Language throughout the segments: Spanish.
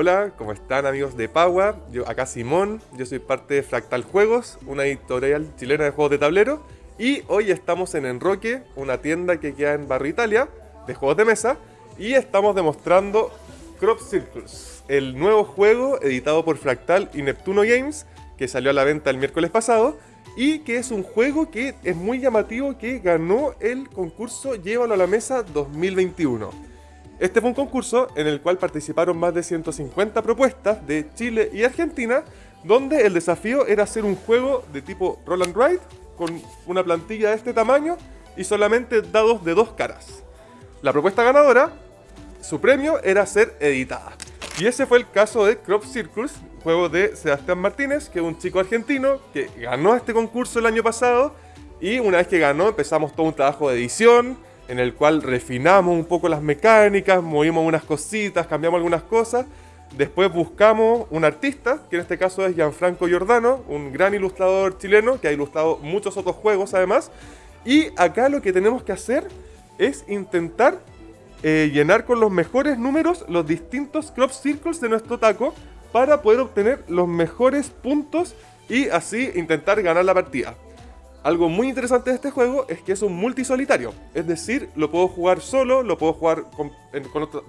Hola, ¿cómo están amigos de Pagua? Yo acá Simón, yo soy parte de Fractal Juegos, una editorial chilena de juegos de tablero y hoy estamos en Enroque, una tienda que queda en Barrio Italia de juegos de mesa y estamos demostrando Crop Circles, el nuevo juego editado por Fractal y Neptuno Games que salió a la venta el miércoles pasado y que es un juego que es muy llamativo que ganó el concurso Llévalo a la Mesa 2021. Este fue un concurso en el cual participaron más de 150 propuestas de Chile y Argentina, donde el desafío era hacer un juego de tipo roll and ride con una plantilla de este tamaño y solamente dados de dos caras. La propuesta ganadora, su premio era ser editada. Y ese fue el caso de Crop Circles, juego de Sebastián Martínez, que es un chico argentino que ganó este concurso el año pasado y una vez que ganó empezamos todo un trabajo de edición, en el cual refinamos un poco las mecánicas, movimos unas cositas, cambiamos algunas cosas. Después buscamos un artista, que en este caso es Gianfranco Giordano, un gran ilustrador chileno que ha ilustrado muchos otros juegos además. Y acá lo que tenemos que hacer es intentar eh, llenar con los mejores números los distintos crop circles de nuestro taco para poder obtener los mejores puntos y así intentar ganar la partida. Algo muy interesante de este juego es que es un multisolitario. Es decir, lo puedo jugar solo, lo puedo jugar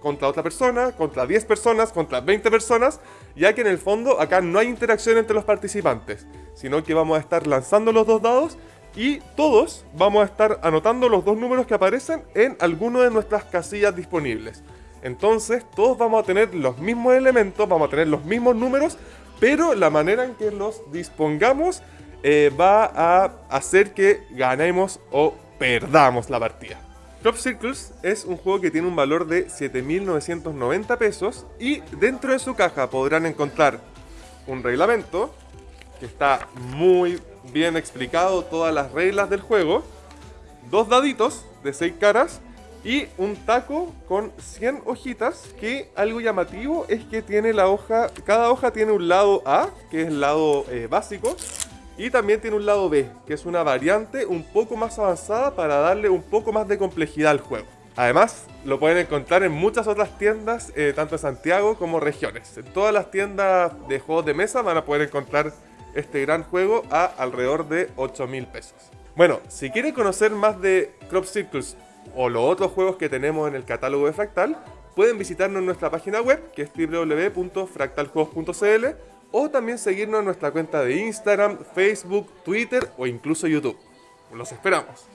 contra otra persona, contra 10 personas, contra 20 personas, ya que en el fondo acá no hay interacción entre los participantes, sino que vamos a estar lanzando los dos dados y todos vamos a estar anotando los dos números que aparecen en alguno de nuestras casillas disponibles. Entonces, todos vamos a tener los mismos elementos, vamos a tener los mismos números, pero la manera en que los dispongamos eh, va a hacer que ganemos o perdamos la partida. Crop Circles es un juego que tiene un valor de 7.990 pesos y dentro de su caja podrán encontrar un reglamento que está muy bien explicado todas las reglas del juego, dos daditos de 6 caras y un taco con 100 hojitas que algo llamativo es que tiene la hoja, cada hoja tiene un lado A, que es el lado eh, básico, y también tiene un lado B, que es una variante un poco más avanzada para darle un poco más de complejidad al juego. Además, lo pueden encontrar en muchas otras tiendas, eh, tanto en Santiago como regiones. En todas las tiendas de juegos de mesa van a poder encontrar este gran juego a alrededor de 8 mil pesos. Bueno, si quieren conocer más de Crop Circles o los otros juegos que tenemos en el catálogo de Fractal, pueden visitarnos en nuestra página web que es www.fractaljuegos.cl o también seguirnos en nuestra cuenta de Instagram, Facebook, Twitter o incluso YouTube. Los esperamos.